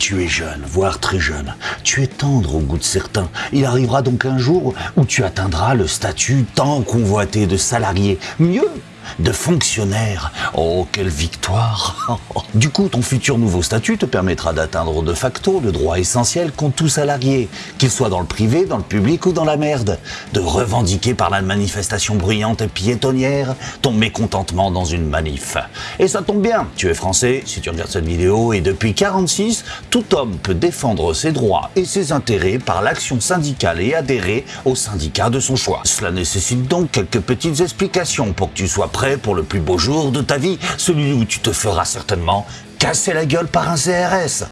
Tu es jeune, voire très jeune. Tu es tendre au goût de certains. Il arrivera donc un jour où tu atteindras le statut tant convoité de salarié. Mieux, de fonctionnaire. Oh, quelle victoire Du coup, ton futur nouveau statut te permettra d'atteindre de facto le droit essentiel qu'ont tout salarié, qu'il soit dans le privé, dans le public ou dans la merde, de revendiquer par la manifestation bruyante et piétonnière ton mécontentement dans une manif. Et ça tombe bien, tu es français, si tu regardes cette vidéo, et depuis 46, tout homme peut défendre ses droits et ses intérêts par l'action syndicale et adhérer au syndicat de son choix. Cela nécessite donc quelques petites explications pour que tu sois prêt pour le plus beau jour de ta vie, celui où tu te feras certainement casser la gueule par un CRS.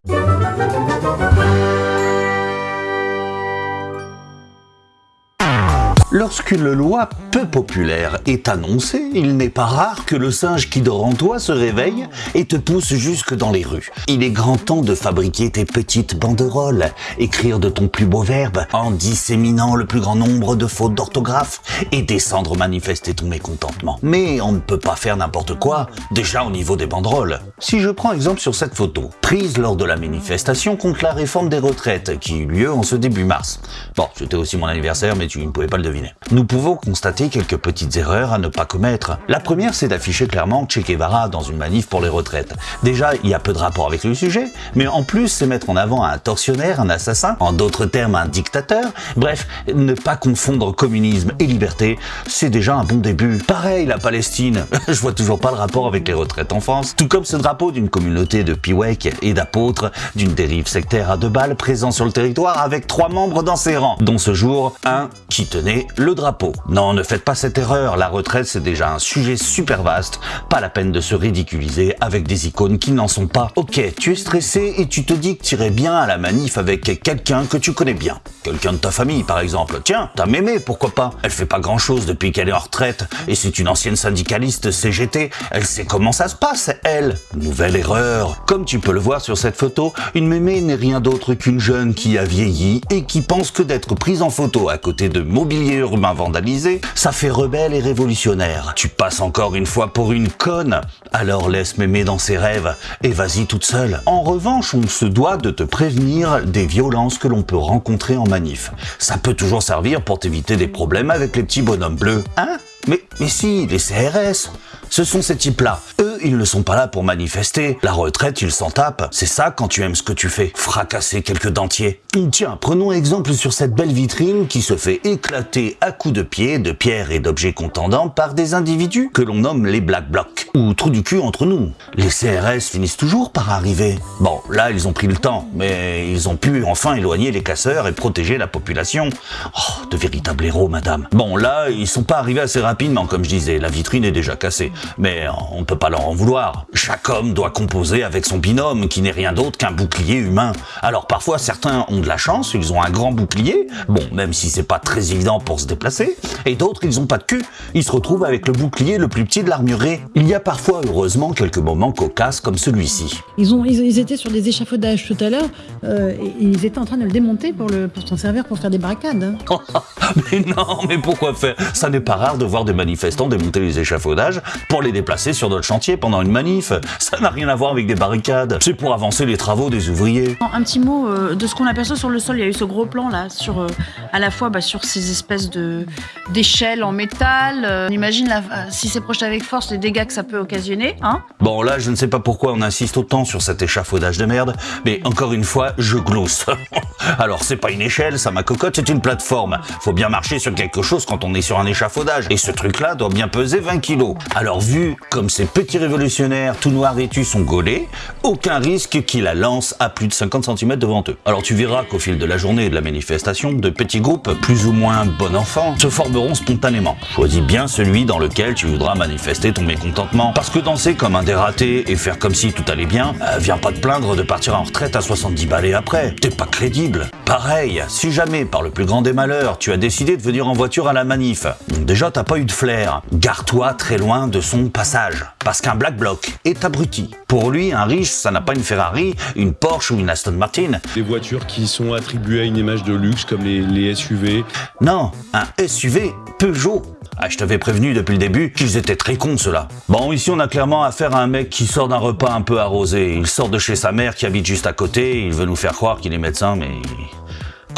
Lorsqu'une loi peu populaire est annoncée, il n'est pas rare que le singe qui dort en toi se réveille et te pousse jusque dans les rues. Il est grand temps de fabriquer tes petites banderoles, écrire de ton plus beau verbe en disséminant le plus grand nombre de fautes d'orthographe et descendre manifester ton mécontentement. Mais on ne peut pas faire n'importe quoi, déjà au niveau des banderoles. Si je prends exemple sur cette photo, prise lors de la manifestation contre la réforme des retraites qui eut lieu en ce début mars. Bon, c'était aussi mon anniversaire, mais tu ne pouvais pas le deviner. Nous pouvons constater quelques petites erreurs à ne pas commettre. La première, c'est d'afficher clairement Che Guevara dans une manif pour les retraites. Déjà, il y a peu de rapport avec le sujet, mais en plus, c'est mettre en avant un tortionnaire, un assassin, en d'autres termes, un dictateur. Bref, ne pas confondre communisme et liberté, c'est déjà un bon début. Pareil, la Palestine, je vois toujours pas le rapport avec les retraites en France. Tout comme ce drapeau d'une communauté de piwek et d'apôtres d'une dérive sectaire à deux balles présent sur le territoire avec trois membres dans ses rangs, dont ce jour, un qui tenait le drapeau. Non, ne faites pas cette erreur, la retraite c'est déjà un sujet super vaste, pas la peine de se ridiculiser avec des icônes qui n'en sont pas. Ok, tu es stressé et tu te dis que tu irais bien à la manif avec quelqu'un que tu connais bien. Quelqu'un de ta famille par exemple. Tiens, ta mémé, pourquoi pas? Elle fait pas grand chose depuis qu'elle est en retraite et c'est une ancienne syndicaliste CGT, elle sait comment ça se passe, elle. Nouvelle erreur. Comme tu peux le voir sur cette photo, une mémé n'est rien d'autre qu'une jeune qui a vieilli et qui pense que d'être prise en photo à côté de mobilier vandalisé, ça fait rebelle et révolutionnaire. Tu passes encore une fois pour une conne, alors laisse mémé dans ses rêves et vas-y toute seule. En revanche, on se doit de te prévenir des violences que l'on peut rencontrer en manif. Ça peut toujours servir pour t'éviter des problèmes avec les petits bonhommes bleus. Hein? Mais, mais si, les CRS ce sont ces types-là. Eux, ils ne sont pas là pour manifester. La retraite, ils s'en tapent. C'est ça quand tu aimes ce que tu fais. Fracasser quelques dentiers. Tiens, prenons exemple sur cette belle vitrine qui se fait éclater à coups de pied, de pierres et d'objets contendants par des individus que l'on nomme les Black Blocs. Ou trous du cul entre nous. Les CRS finissent toujours par arriver. Bon, là, ils ont pris le temps, mais ils ont pu enfin éloigner les casseurs et protéger la population. Oh, de véritables héros, madame. Bon, là, ils sont pas arrivés assez rapidement, comme je disais. La vitrine est déjà cassée mais on ne peut pas leur en vouloir. Chaque homme doit composer avec son binôme, qui n'est rien d'autre qu'un bouclier humain. Alors parfois, certains ont de la chance, ils ont un grand bouclier, bon, même si c'est pas très évident pour se déplacer, et d'autres, ils ont pas de cul, ils se retrouvent avec le bouclier le plus petit de l'armurerie. Il y a parfois, heureusement, quelques moments cocasses comme celui-ci. Ils, ont, ils, étaient sur des échafaudages tout à l'heure, euh, et ils étaient en train de le démonter pour, le, pour s'en servir pour faire des barricades. Hein. mais non, mais pourquoi faire? Ça n'est pas rare de voir des manifestants démonter les échafaudages pour les déplacer sur notre chantier pendant une manif. Ça n'a rien à voir avec des barricades. C'est pour avancer les travaux des ouvriers. Un petit mot euh, de ce qu'on aperçoit sur le sol. Il y a eu ce gros plan là, sur, euh, à la fois bah, sur ces espèces de d'échelles en métal. Euh, on imagine si c'est projeté avec force les dégâts que ça peut occasionner. Hein bon là, je ne sais pas pourquoi on insiste autant sur cet échafaudage de merde, mais encore une fois, je glousse. Alors c'est pas une échelle, ça ma cocotte, c'est une plateforme. Faut bien marcher sur quelque chose quand on est sur un échafaudage. Et ce truc-là doit bien peser 20 kilos. Alors vu comme ces petits révolutionnaires tout noirs vêtus sont gaulés, aucun risque qu'ils la lancent à plus de 50 cm devant eux. Alors tu verras qu'au fil de la journée et de la manifestation, de petits groupes, plus ou moins bon enfant, se formeront spontanément. Choisis bien celui dans lequel tu voudras manifester ton mécontentement. Parce que danser comme un dératé et faire comme si tout allait bien, euh, viens pas te plaindre de partir en retraite à 70 balais après. T'es pas crédible. Pareil, si jamais, par le plus grand des malheurs, tu as décidé de venir en voiture à la manif, déjà t'as pas eu de flair, gare-toi très loin de son passage. Parce qu'un black bloc est abruti. Pour lui, un riche, ça n'a pas une Ferrari, une Porsche ou une Aston Martin. Des voitures qui sont attribuées à une image de luxe comme les, les SUV. Non, un SUV Peugeot. Ah, je t'avais prévenu depuis le début qu'ils étaient très cons ceux-là. Bon, ici on a clairement affaire à un mec qui sort d'un repas un peu arrosé. Il sort de chez sa mère qui habite juste à côté, il veut nous faire croire qu'il est médecin, mais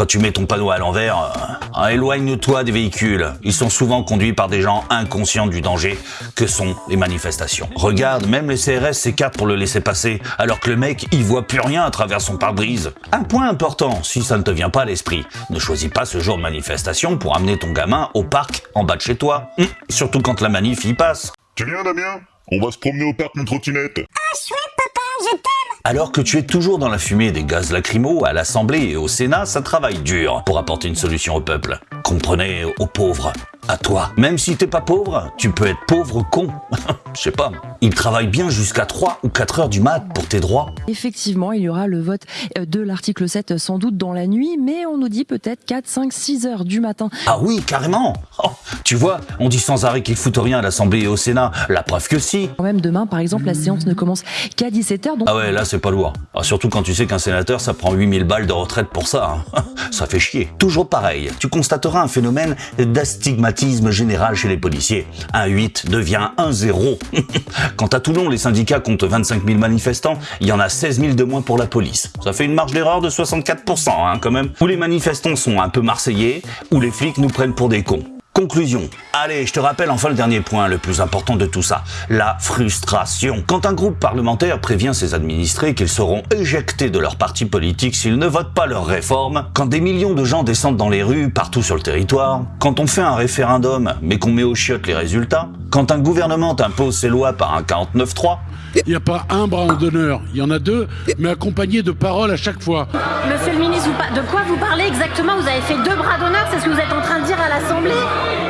quand tu mets ton panneau à l'envers, euh, éloigne-toi des véhicules. Ils sont souvent conduits par des gens inconscients du danger que sont les manifestations. Regarde, même les CRS s'écartent pour le laisser passer, alors que le mec, il voit plus rien à travers son pare-brise. Un point important, si ça ne te vient pas à l'esprit, ne choisis pas ce jour de manifestation pour amener ton gamin au parc en bas de chez toi. Hum, surtout quand la manif y passe. Tu viens Damien? On va se promener au parc en trottinette. Ah chouette papa, je t'aime Alors que tu es toujours dans la fumée des gaz lacrymaux à l'Assemblée et au Sénat, ça travaille dur pour apporter une solution au peuple. Comprenez, aux pauvres. À toi. Même si t'es pas pauvre, tu peux être pauvre con. Je sais pas. Ils travaillent bien jusqu'à 3 ou 4 heures du mat pour tes droits. Effectivement, il y aura le vote euh, de l'article 7 sans doute dans la nuit, mais on nous dit peut-être 4, 5, 6 heures du matin. Ah oui, carrément. Oh, tu vois, on dit sans arrêt qu'ils foutent rien à l'Assemblée et au Sénat. La preuve que si. Quand même demain, par exemple, la séance ne commence qu'à 17h, donc Ah ouais, là c'est pas lourd. Ah, surtout quand tu sais qu'un sénateur ça prend 8000 balles de retraite pour ça. hein. ça fait chier. Toujours pareil, tu constateras un phénomène d'astigmatisme général chez les policiers. Un 8 devient un 0. Quant à Toulon, les syndicats comptent 25 000 manifestants, il y en a 16 000 de moins pour la police. Ça fait une marge d'erreur de 64% hein, quand même. Où les manifestants sont un peu marseillais, où les flics nous prennent pour des cons. Conclusion. Allez, je te rappelle enfin le dernier point, le plus important de tout ça, la frustration. Quand un groupe parlementaire prévient ses administrés qu'ils seront éjectés de leur parti politique s'ils ne votent pas leurs réformes, quand des millions de gens descendent dans les rues partout sur le territoire, quand on fait un référendum mais qu'on met aux chiottes les résultats, quand un gouvernement impose ses lois par un 49-3, Il n'y a pas un bras d'honneur, il y en a deux, mais accompagnés de paroles à chaque fois. Monsieur le ministre, de quoi vous parlez exactement? Vous avez fait deux bras d'honneur, c'est ce que vous êtes en train de dire à l'Assemblée?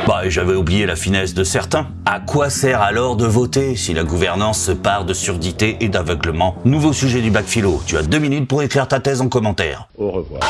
Bah, j'avais oublié la finesse de certains. À quoi sert alors de voter si la gouvernance se part de surdité et d'aveuglement? Nouveau sujet du bac philo. Tu as deux minutes pour écrire ta thèse en commentaire. Au revoir.